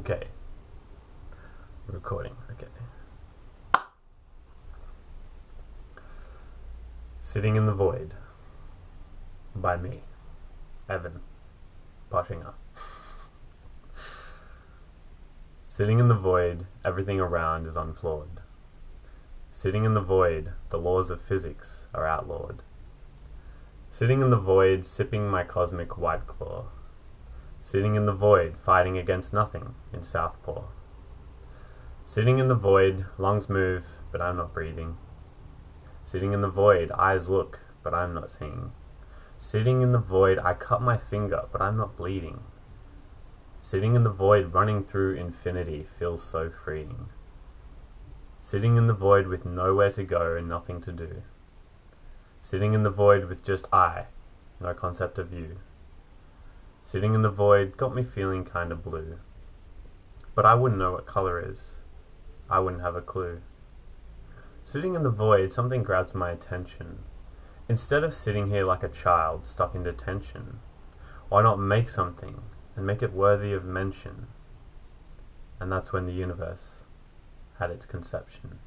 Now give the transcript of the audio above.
Okay. Recording, okay. Sitting in the Void by me, Evan Poshinger. Sitting in the void, everything around is unflawed. Sitting in the void, the laws of physics are outlawed. Sitting in the void, sipping my cosmic white claw. Sitting in the void, fighting against nothing in Southpaw. Sitting in the void, lungs move, but I'm not breathing. Sitting in the void, eyes look, but I'm not seeing. Sitting in the void, I cut my finger, but I'm not bleeding. Sitting in the void, running through infinity feels so freeing. Sitting in the void with nowhere to go and nothing to do. Sitting in the void with just I, no concept of you. Sitting in the void got me feeling kinda blue. But I wouldn't know what color is. I wouldn't have a clue. Sitting in the void, something grabs my attention. Instead of sitting here like a child stuck in detention, why not make something and make it worthy of mention? And that's when the universe had its conception.